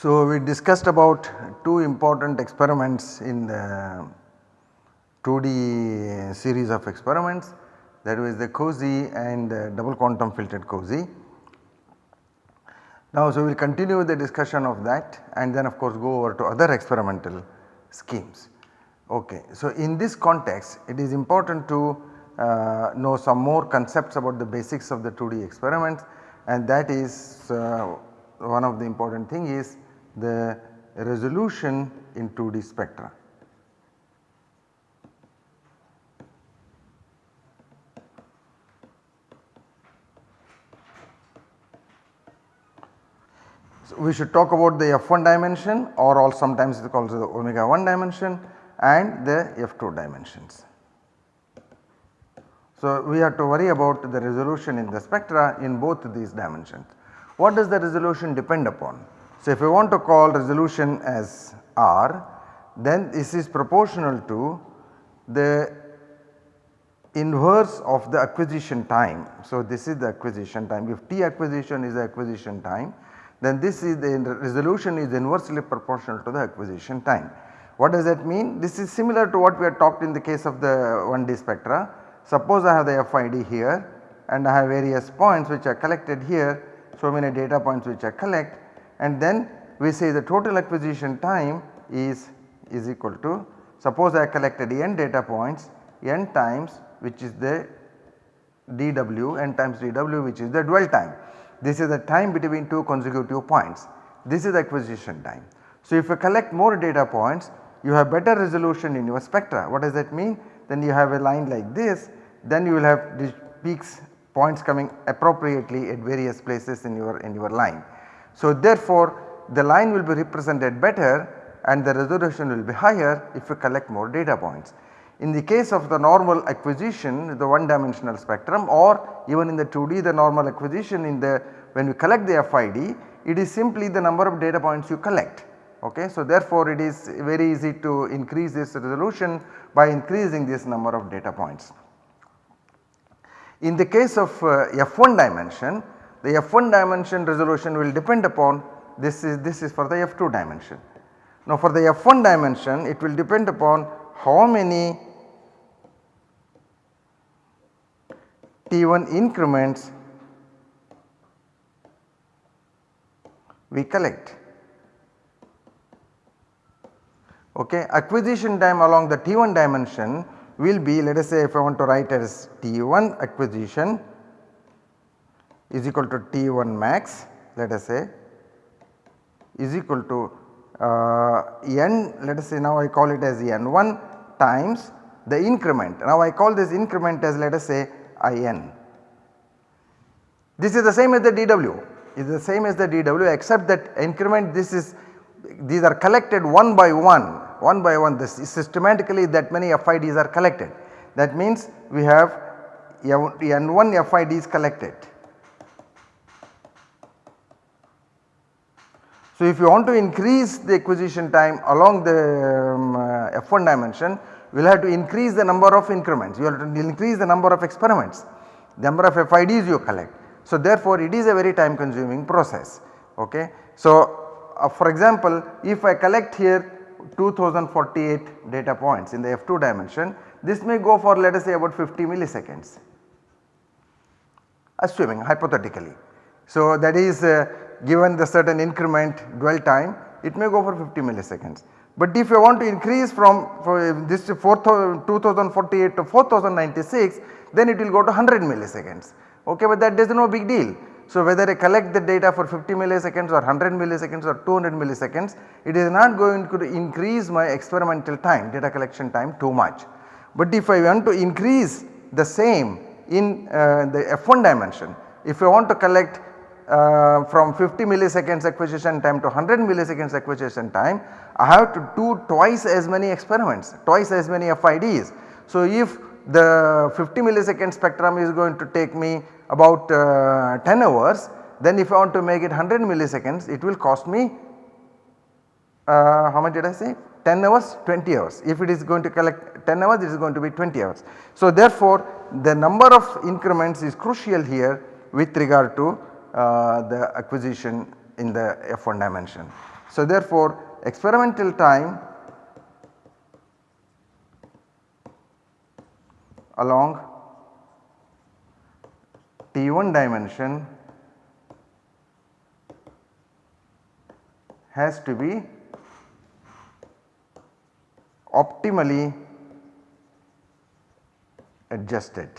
So, we discussed about two important experiments in the 2D series of experiments that was the COSY and the double quantum filtered COSY. Now, so we will continue the discussion of that and then of course go over to other experimental schemes. Okay. So, in this context it is important to uh, know some more concepts about the basics of the 2D experiments and that is uh, one of the important thing is the resolution in 2D spectra. So, we should talk about the f1 dimension or all sometimes it is called the omega 1 dimension and the f2 dimensions. So, we have to worry about the resolution in the spectra in both these dimensions. What does the resolution depend upon? So, if we want to call resolution as R then this is proportional to the inverse of the acquisition time. So, this is the acquisition time if T acquisition is the acquisition time then this is the resolution is inversely proportional to the acquisition time. What does that mean? This is similar to what we had talked in the case of the 1D spectra. Suppose I have the FID here and I have various points which are collected here so many data points which I collect and then we say the total acquisition time is is equal to suppose I collected n data points n times which is the dw n times dw which is the dwell time. This is the time between two consecutive points this is the acquisition time. So, if you collect more data points you have better resolution in your spectra what does that mean? Then you have a line like this then you will have these peaks points coming appropriately at various places in your in your line. So therefore the line will be represented better and the resolution will be higher if you collect more data points. In the case of the normal acquisition the one dimensional spectrum or even in the 2D the normal acquisition in the when we collect the FID it is simply the number of data points you collect. Okay. So therefore it is very easy to increase this resolution by increasing this number of data points. In the case of uh, f1 dimension the f1 dimension resolution will depend upon this is this is for the f2 dimension. Now for the f1 dimension it will depend upon how many t1 increments we collect. Okay. Acquisition time along the t1 dimension will be let us say if I want to write as t1 acquisition is equal to T1 max let us say is equal to uh, n let us say now I call it as n1 times the increment. Now I call this increment as let us say in. This is the same as the dw is the same as the dw except that increment this is these are collected one by one one by one this is systematically that many FIDs are collected that means we have n1 FIDs collected So, if you want to increase the acquisition time along the um, uh, f1 dimension we will have to increase the number of increments, you have to increase the number of experiments, the number of FIDs you collect. So, therefore, it is a very time consuming process. Okay. So, uh, for example, if I collect here 2048 data points in the f2 dimension this may go for let us say about 50 milliseconds assuming hypothetically. So, that is uh, given the certain increment dwell time it may go for 50 milliseconds. But if you want to increase from this 2048 to 4096 then it will go to 100 milliseconds okay but that is no big deal. So whether I collect the data for 50 milliseconds or 100 milliseconds or 200 milliseconds it is not going to increase my experimental time data collection time too much. But if I want to increase the same in uh, the f1 dimension if I want to collect uh, from 50 milliseconds acquisition time to 100 milliseconds acquisition time I have to do twice as many experiments twice as many FIDs. So if the 50 millisecond spectrum is going to take me about uh, 10 hours then if I want to make it 100 milliseconds it will cost me uh, how much did I say 10 hours 20 hours if it is going to collect 10 hours it is going to be 20 hours. So therefore the number of increments is crucial here with regard to Uh, the acquisition in the F1 dimension. So therefore experimental time along T1 dimension has to be optimally adjusted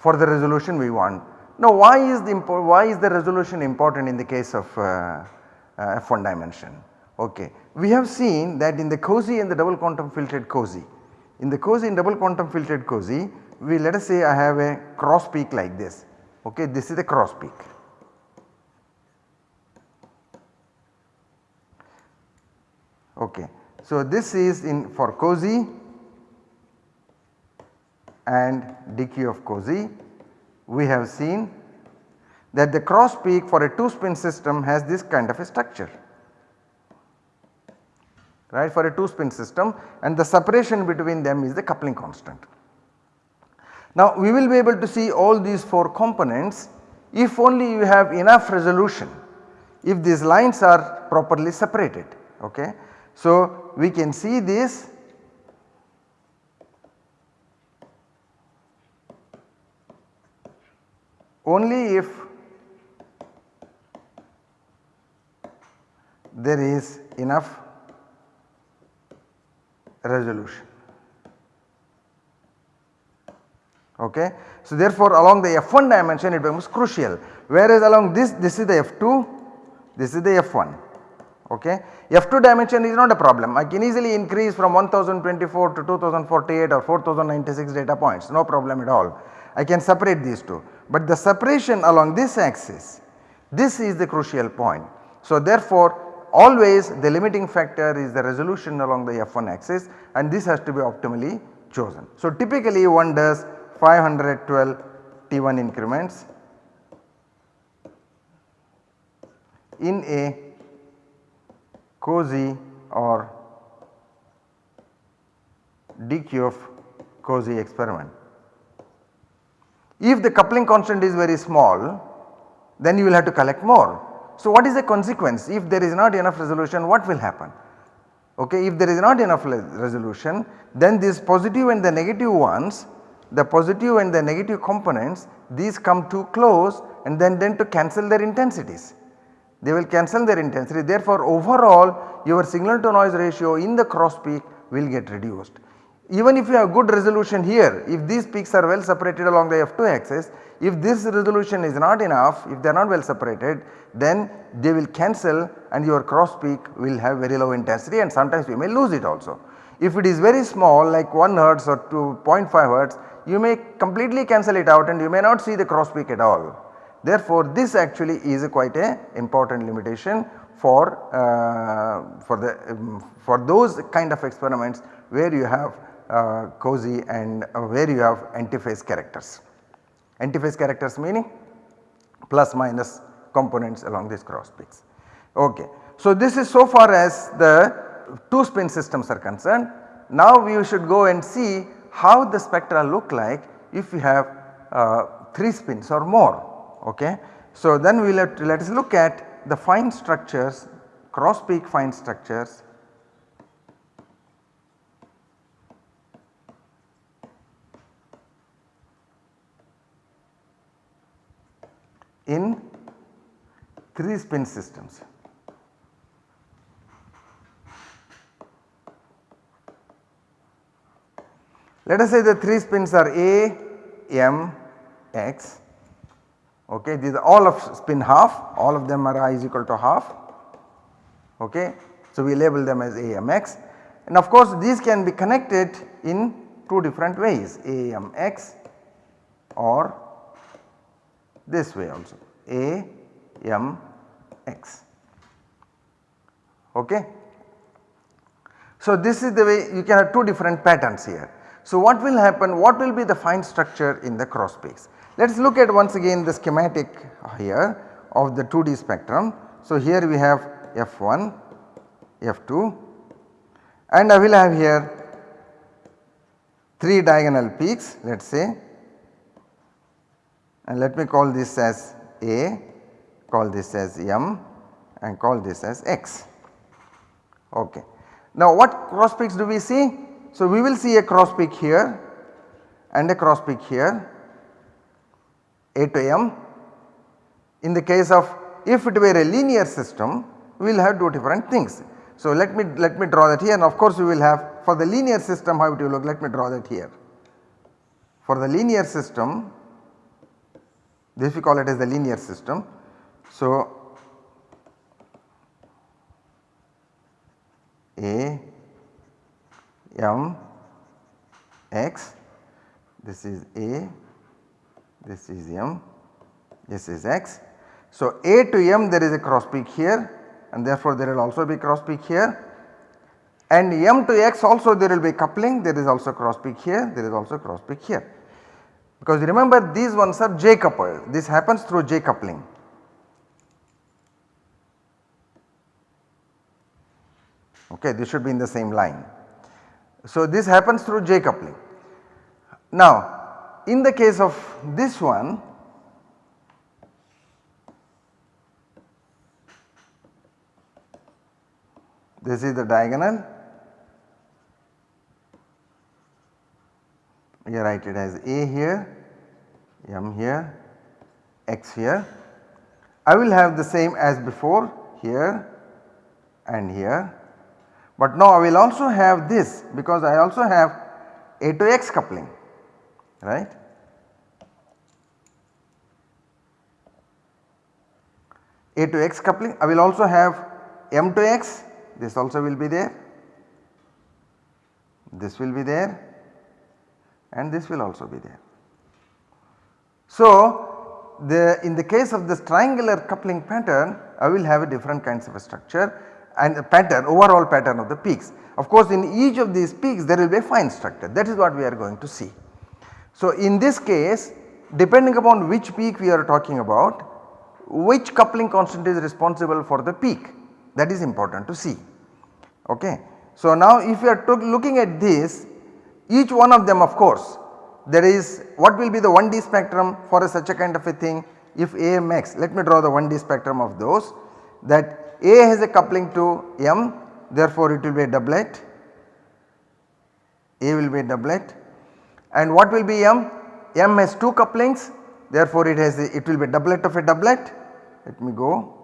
for the resolution we want. Now why is the why is the resolution important in the case of uh, uh, F1 dimension? Okay. We have seen that in the COSY and the double quantum filtered COSY, in the COSY and double quantum filtered COSY we let us say I have a cross peak like this okay this is the cross peak. Okay. So this is in for COSY and DQF COSY we have seen that the cross peak for a 2 spin system has this kind of a structure right for a 2 spin system and the separation between them is the coupling constant. Now we will be able to see all these 4 components if only you have enough resolution if these lines are properly separated okay. So we can see this only if there is enough resolution. Okay. So therefore along the F1 dimension it becomes crucial whereas along this this is the F2 this is the F1 okay. F2 dimension is not a problem I can easily increase from 1024 to 2048 or 4096 data points no problem at all. I can separate these two but the separation along this axis this is the crucial point. So therefore always the limiting factor is the resolution along the F1 axis and this has to be optimally chosen. So typically one does 512 T1 increments in a COSY or DQF COSY experiment. If the coupling constant is very small then you will have to collect more so what is the consequence if there is not enough resolution what will happen? Okay, if there is not enough resolution then these positive and the negative ones the positive and the negative components these come too close and then then to cancel their intensities. They will cancel their intensity therefore overall your signal to noise ratio in the cross peak will get reduced. Even if you have good resolution here if these peaks are well separated along the F2 axis if this resolution is not enough if they are not well separated then they will cancel and your cross peak will have very low intensity and sometimes you may lose it also. If it is very small like 1 hertz or 2.5 hertz you may completely cancel it out and you may not see the cross peak at all. Therefore this actually is quite a important limitation for, uh, for the um, for those kind of experiments where you have uh, COSY and uh, where you have antiphase characters. Antiphase characters meaning plus minus components along these cross peaks. Okay. So this is so far as the 2 spin systems are concerned. Now we should go and see how the spectra look like if we have uh, 3 spins or more. Okay. So then we let, let us look at the fine structures cross peak fine structures in 3 spin systems. Let us say the 3 spins are A, M, X okay these are all of spin half all of them are i is equal to half okay. So we label them as AMX and of course these can be connected in two different ways AMX or this way also AMX okay. So this is the way you can have two different patterns here. So what will happen what will be the fine structure in the cross peaks. Let us look at once again the schematic here of the 2D spectrum. So here we have F1, F2 and I will have here 3 diagonal peaks let us say and let me call this as A call this as m and call this as x. Okay. Now what cross peaks do we see? So we will see a cross peak here and a cross peak here a to m. In the case of if it were a linear system we will have two different things. So let me let me draw that here and of course we will have for the linear system how it will look let me draw that here. For the linear system this we call it as the linear system. So A m x this is A this is m this is x. So A to m there is a cross peak here and therefore there will also be cross peak here and m to x also there will be coupling there is also cross peak here there is also cross peak here. Because remember these ones are J coupled this happens through J coupling. Okay, this should be in the same line. So this happens through J coupling. Now in the case of this one this is the diagonal you write it as A here, M here, X here. I will have the same as before here and here. But now I will also have this because I also have A to X coupling right. A to X coupling. I will also have M to X. This also will be there, this will be there and this will also be there. So the in the case of this triangular coupling pattern I will have a different kinds of a structure and a pattern overall pattern of the peaks. Of course in each of these peaks there will be a fine structure that is what we are going to see. So in this case depending upon which peak we are talking about which coupling constant is responsible for the peak that is important to see. Okay. So now if you are looking at this each one of them of course there is what will be the 1D spectrum for a such a kind of a thing if AMX let me draw the 1D spectrum of those that a has a coupling to M therefore it will be a doublet, A will be a doublet and what will be M? M has 2 couplings therefore it has a, it will be a doublet of a doublet. Let me go.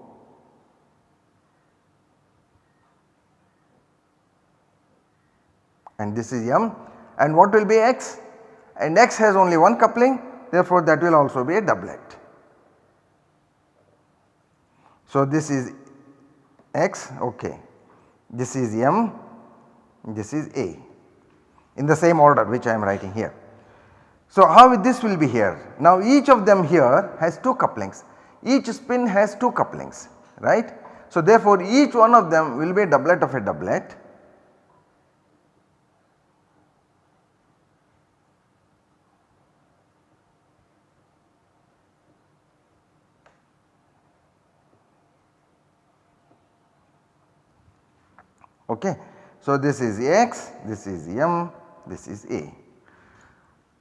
And this is M and what will be X? And X has only one coupling therefore that will also be a doublet. So this is x okay. This is m, this is a in the same order which I am writing here. So how this will be here? Now each of them here has 2 couplings, each spin has 2 couplings right. So therefore each one of them will be a doublet of a doublet okay. So this is x, this is m, this is a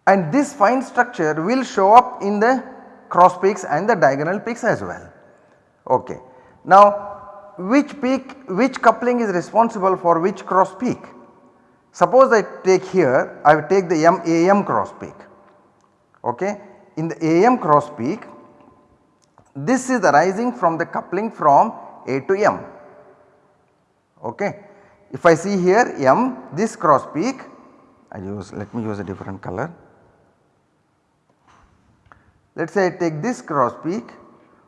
and this fine structure will show up in the cross peaks and the diagonal peaks as well. Okay. Now which peak which coupling is responsible for which cross peak? Suppose I take here I will take the M AM cross peak okay. In the AM cross peak this is arising from the coupling from A to M okay. If I see here M this cross peak I use let me use a different color. Let us say I take this cross peak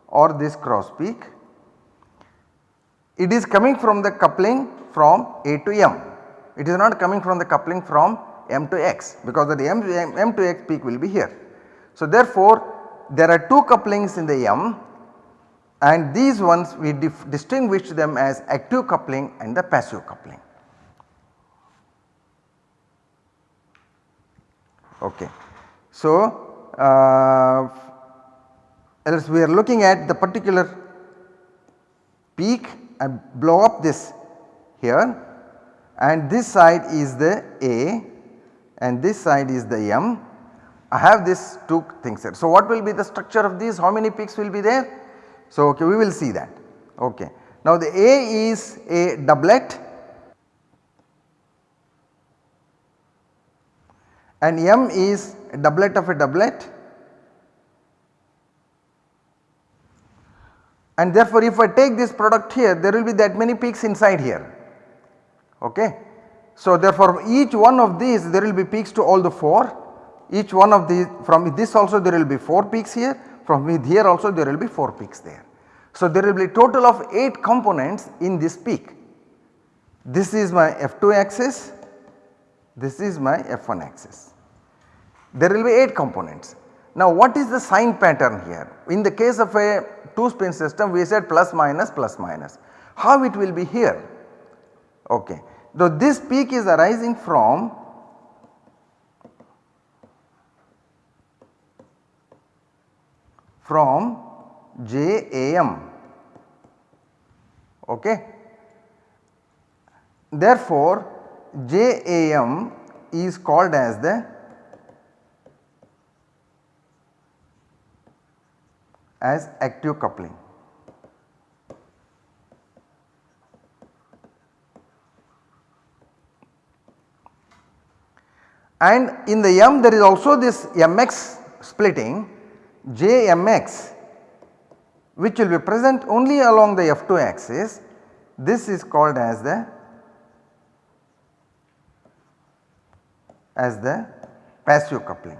or this cross peak it is coming from the coupling from A to M it is not coming from the coupling from M to X because the M, M, M to X peak will be here. So therefore there are two couplings in the M and these ones we distinguish them as active coupling and the passive coupling. Okay. So, uh, else we are looking at the particular peak and blow up this here and this side is the A and this side is the M. I have this two things here. So, what will be the structure of these how many peaks will be there? So, okay, we will see that. Okay. Now, the A is a doublet and M is a doublet of a doublet and therefore if I take this product here there will be that many peaks inside here okay. So therefore each one of these there will be peaks to all the 4 each one of these from this also there will be 4 peaks here from here also there will be 4 peaks there. So there will be total of 8 components in this peak. This is my F2 axis, this is my F1 axis. There will be 8 components. Now what is the sign pattern here? In the case of a 2 spin system we said plus minus plus minus. How it will be here? Okay. Though this peak is arising from from JAM okay. Therefore, JAM is called as the as active coupling. And in the M there is also this MX splitting JMX which will be present only along the F2 axis this is called as the as the passive coupling.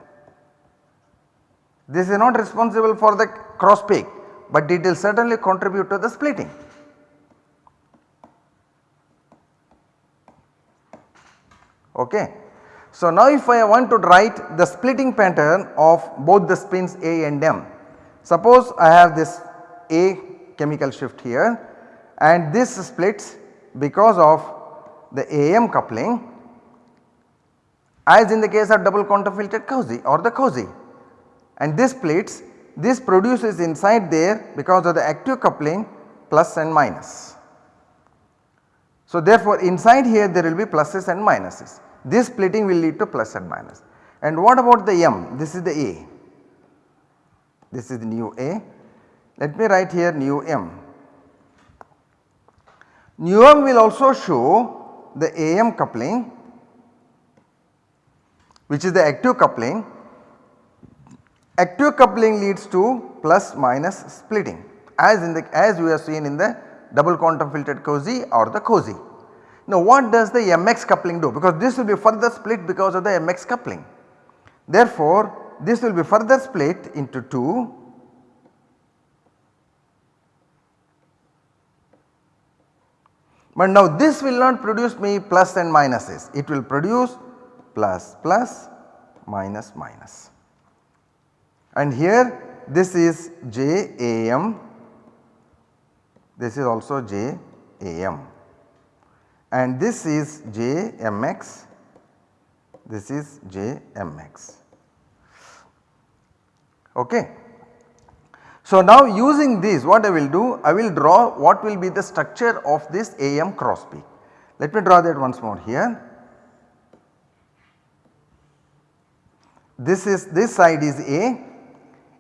This is not responsible for the cross peak but it will certainly contribute to the splitting. Okay. So now if I want to write the splitting pattern of both the spins A and M, suppose I have this A chemical shift here and this splits because of the AM coupling as in the case of double quantum filtered COSY or the COSY and this splits this produces inside there because of the active coupling plus and minus. So therefore inside here there will be pluses and minuses this splitting will lead to plus and minus. And what about the M? This is the A. This is the nu A. Let me write here nu M. Nu M will also show the AM coupling which is the active coupling. Active coupling leads to plus minus splitting as in the as we have seen in the double quantum filtered COSY or the COSY. Now what does the MX coupling do? Because this will be further split because of the MX coupling. Therefore this will be further split into 2 but now this will not produce me plus and minuses. It will produce plus plus minus minus. And here this is JAM this is also JAM and this is JMX, this is JMX. Okay. So now using this what I will do I will draw what will be the structure of this AM cross peak. Let me draw that once more here. This is this side is A.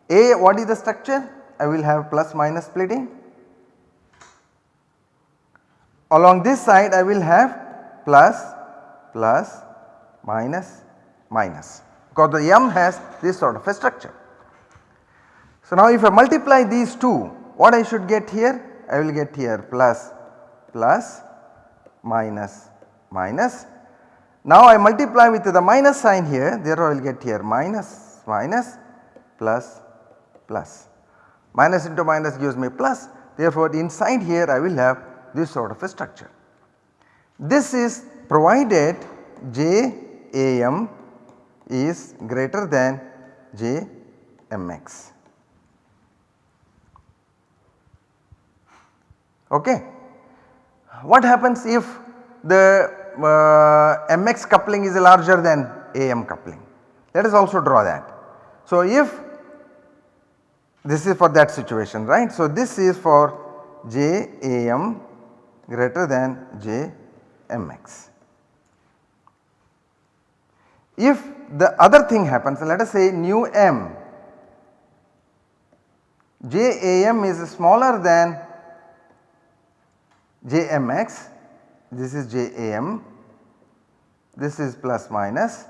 A what is the structure? I will have plus minus splitting Along this side I will have plus, plus, minus, minus because the M has this sort of a structure. So now if I multiply these two what I should get here? I will get here plus, plus, minus, minus. Now I multiply with the minus sign here therefore I will get here minus, minus, plus, plus. Minus into minus gives me plus therefore inside here I will have this sort of a structure. This is provided JAM is greater than JMX. Okay. What happens if the uh, MX coupling is larger than AM coupling? Let us also draw that. So, if this is for that situation right. So, this is for JAM greater than J mx. If the other thing happens let us say nu m JAM is smaller than JMX, this is JAM, this is plus minus.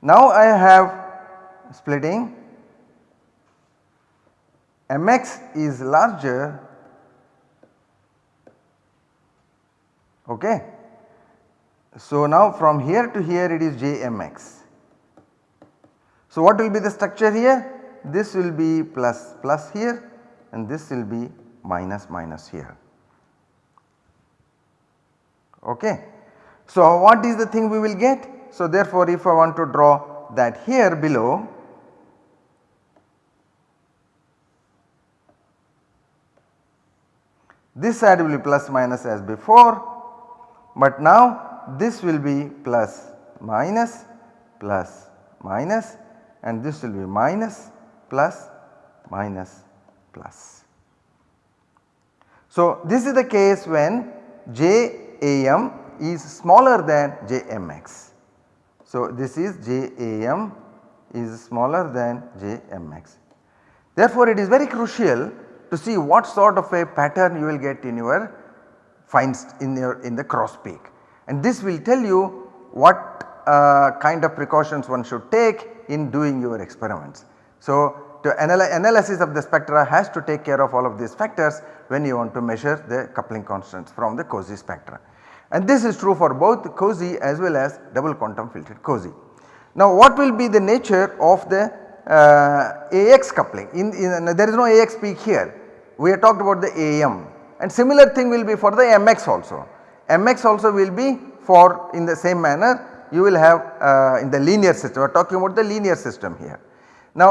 Now I have splitting mx is larger okay. So now from here to here it is jmx. So what will be the structure here? This will be plus plus here and this will be minus minus here okay. So what is the thing we will get? So therefore if I want to draw that here below This side will be plus minus as before, but now this will be plus minus plus minus and this will be minus plus minus plus. So, this is the case when JAM is smaller than JMX. So, this is JAM is smaller than JMX. Therefore, it is very crucial to see what sort of a pattern you will get in your finds in your in the cross peak and this will tell you what uh, kind of precautions one should take in doing your experiments. So, to analysis of the spectra has to take care of all of these factors when you want to measure the coupling constants from the COSY spectra. And this is true for both COSY as well as double quantum filtered COSY. Now what will be the nature of the uh, AX coupling in, in, there is no AX peak here we have talked about the AM and similar thing will be for the MX also. MX also will be for in the same manner you will have uh, in the linear system we are talking about the linear system here. Now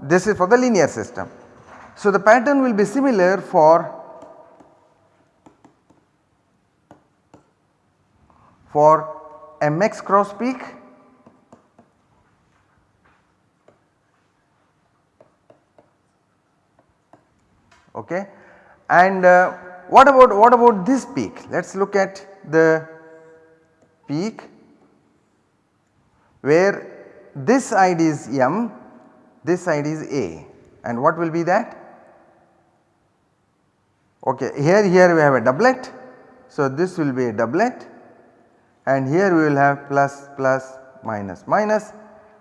this is for the linear system. So the pattern will be similar for for MX cross peak okay. And uh, what about what about this peak? Let us look at the peak where this side is M, this side is A and what will be that? Okay, here here we have a doublet. So, this will be a doublet and here we will have plus plus minus minus.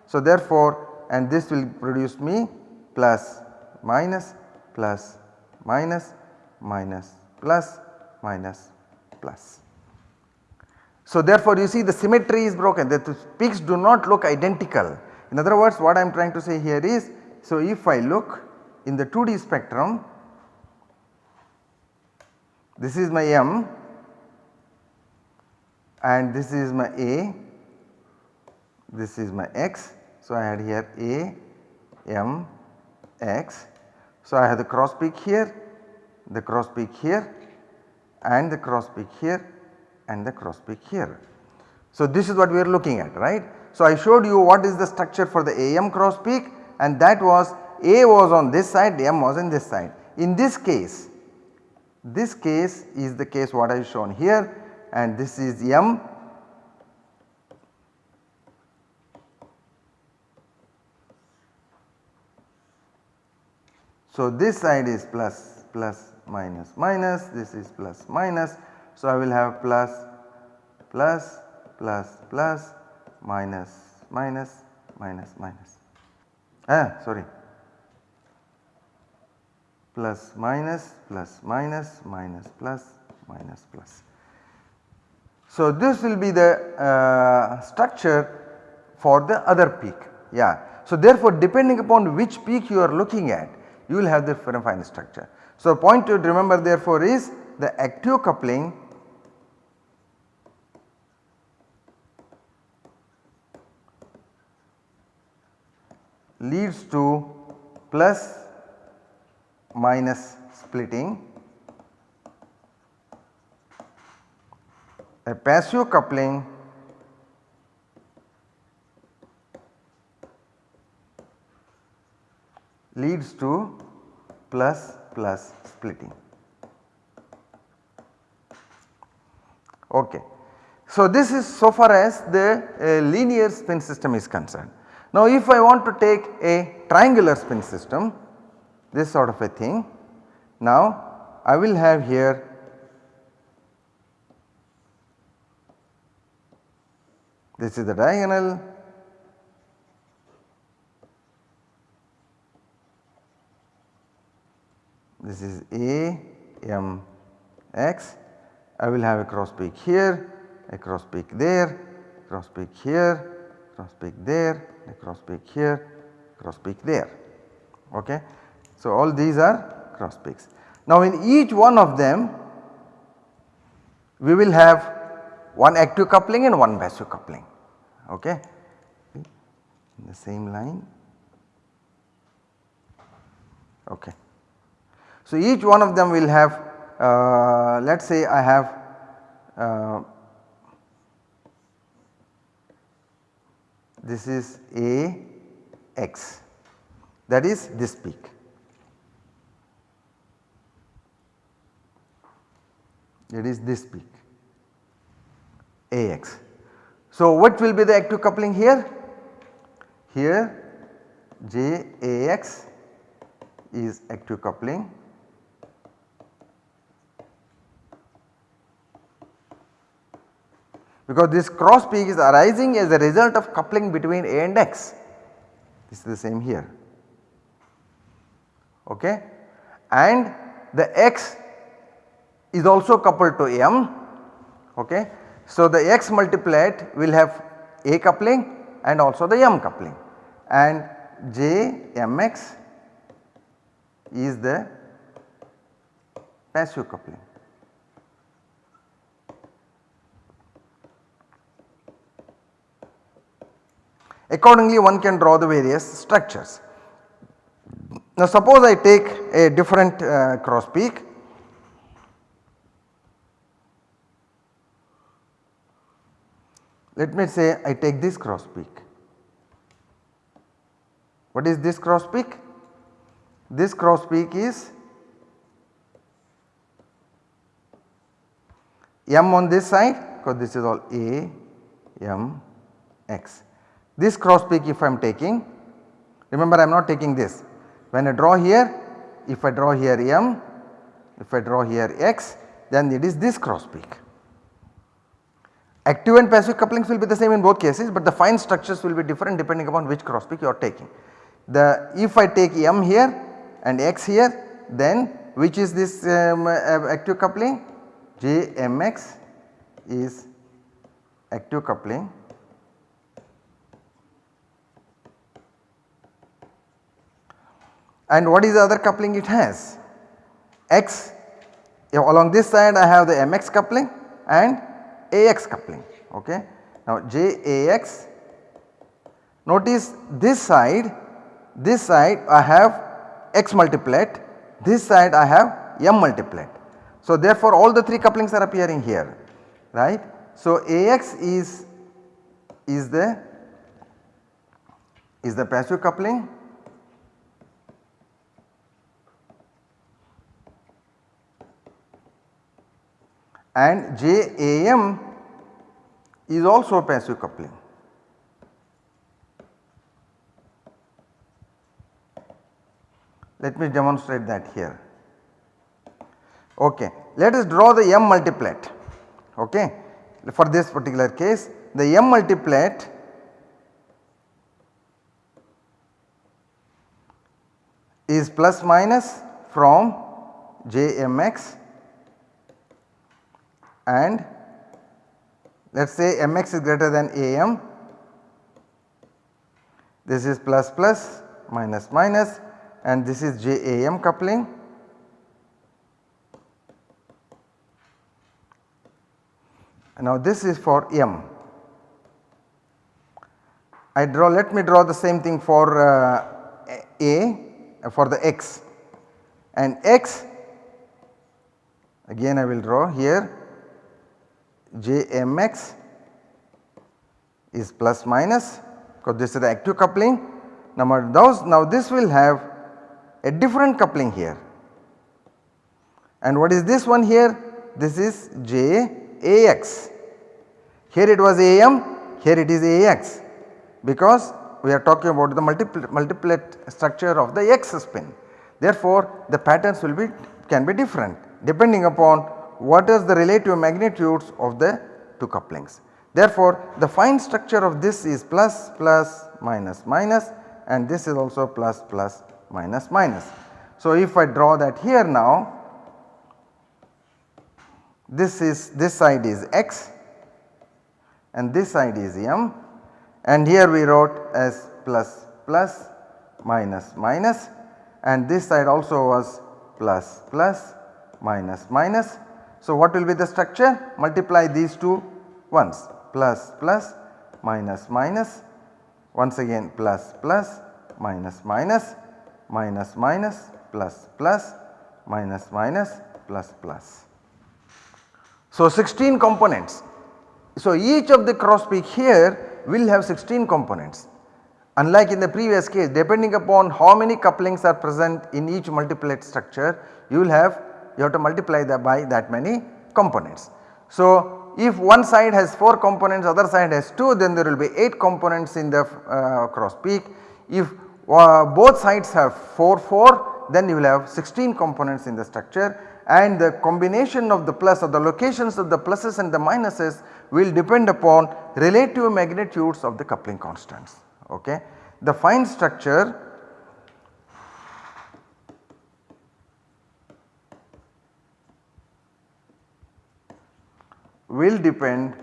So, therefore, and this will produce me plus minus plus minus minus plus minus plus. So therefore you see the symmetry is broken the peaks do not look identical. In other words what I am trying to say here is so if I look in the 2D spectrum this is my M and this is my A this is my X. So I had here A M X so, I have the cross peak here, the cross peak here and the cross peak here and the cross peak here. So, this is what we are looking at right. So, I showed you what is the structure for the AM cross peak and that was A was on this side, M was on this side. In this case, this case is the case what I have shown here and this is M So, this side is plus plus minus minus this is plus minus. So, I will have plus plus plus plus minus minus minus minus ah sorry plus minus plus minus minus plus minus plus. So, this will be the uh, structure for the other peak yeah. So, therefore, depending upon which peak you are looking at you will have the fine structure. So, point to remember therefore is the active coupling leads to plus minus splitting. A passive coupling leads to plus plus splitting. Okay. So, this is so far as the uh, linear spin system is concerned. Now, if I want to take a triangular spin system, this sort of a thing. Now I will have here this is the diagonal this is A M X I will have a cross peak here, a cross peak there, cross peak here, cross peak there, a cross peak here, cross peak there. Okay. So, all these are cross peaks. Now, in each one of them we will have one active coupling and one passive coupling. Okay. In the same line. Okay. So, each one of them will have uh, let us say I have uh, this is A x that is this peak. It is this peak Ax. So, what will be the active coupling here? Here JAX is active coupling because this cross peak is arising as a result of coupling between A and X. This is the same here. Okay. And the X is also coupled to M. Okay. So, the X multiplied will have A coupling and also the M coupling and J Mx is the passive coupling. Accordingly one can draw the various structures. Now suppose I take a different uh, cross peak let me say I take this cross peak. What is this cross peak? This cross peak is m on this side because this is all a m x this cross peak if I am taking, remember I am not taking this. When I draw here, if I draw here M, if I draw here X, then it is this cross peak. Active and passive couplings will be the same in both cases, but the fine structures will be different depending upon which cross peak you are taking. The if I take M here and X here, then which is this um, active coupling? JMX is active coupling and what is the other coupling it has? X along this side I have the mx coupling and ax coupling ok. Now JAX notice this side this side I have x multiplet this side I have m multiplet. So therefore all the three couplings are appearing here right. So AX is is the is the passive coupling and JAM is also a passive coupling. Let me demonstrate that here. Okay. Let us draw the M multiplet. Okay. For this particular case the M multiplet is plus minus from JMX and let us say mx is greater than am this is plus plus minus minus and this is JAM coupling now this is for M. I draw let me draw the same thing for uh, A for the X and X again I will draw here Jmx is plus minus because this is the active coupling. Now, those, now this will have a different coupling here and what is this one here? This is JAX. Here it was AM, here it is AX because we are talking about the multiplet, multiplet structure of the X spin. Therefore, the patterns will be can be different depending upon what is the relative magnitudes of the two couplings. Therefore, the fine structure of this is plus plus minus minus and this is also plus plus minus minus. So, if I draw that here now this is this side is x and this side is m and here we wrote as plus plus minus minus and this side also was plus plus minus minus. So, what will be the structure? Multiply these two ones plus plus minus minus once again plus plus minus minus minus minus plus plus minus minus plus plus. So 16 components. So each of the cross peak here will have 16 components unlike in the previous case depending upon how many couplings are present in each multiplet structure you will have you have to multiply that by that many components. So if one side has 4 components other side has 2 then there will be 8 components in the uh, cross peak. If uh, both sides have 4 4 then you will have 16 components in the structure and the combination of the plus or the locations of the pluses and the minuses will depend upon relative magnitudes of the coupling constants. Okay. The fine structure will depend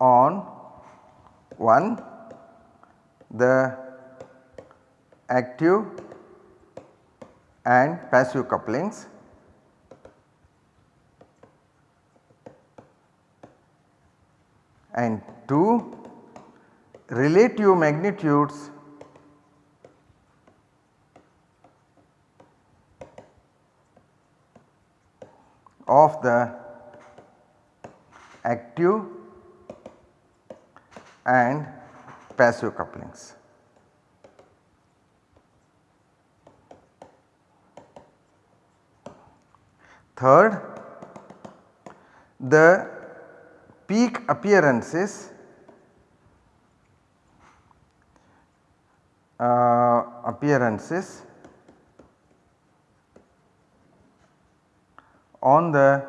on one the active and passive couplings. And 2 relative magnitudes of the active and passive couplings. Third, the peak appearances uh, appearances on the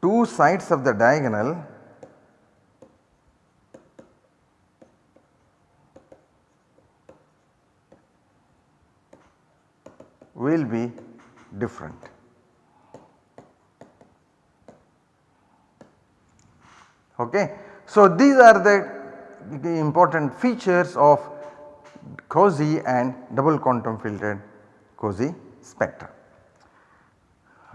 two sides of the diagonal will be different. Okay. So, these are the, the important features of COSY and double quantum filtered COSY spectra.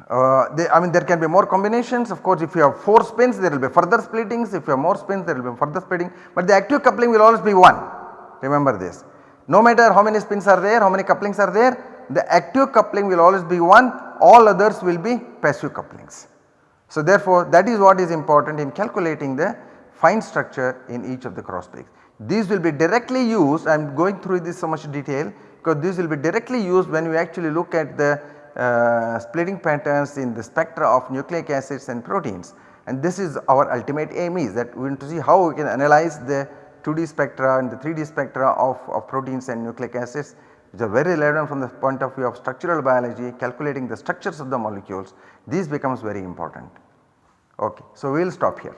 Uh, they, I mean there can be more combinations of course if you have 4 spins there will be further splittings if you have more spins there will be further splitting but the active coupling will always be 1 remember this. No matter how many spins are there how many couplings are there the active coupling will always be 1 all others will be passive couplings. So therefore that is what is important in calculating the fine structure in each of the cross peaks. These will be directly used I am going through this so much detail because this will be directly used when we actually look at the uh, splitting patterns in the spectra of nucleic acids and proteins and this is our ultimate aim is that we want to see how we can analyze the 2D spectra and the 3D spectra of, of proteins and nucleic acids which are very relevant from the point of view of structural biology calculating the structures of the molecules these becomes very important. Okay. So, we will stop here.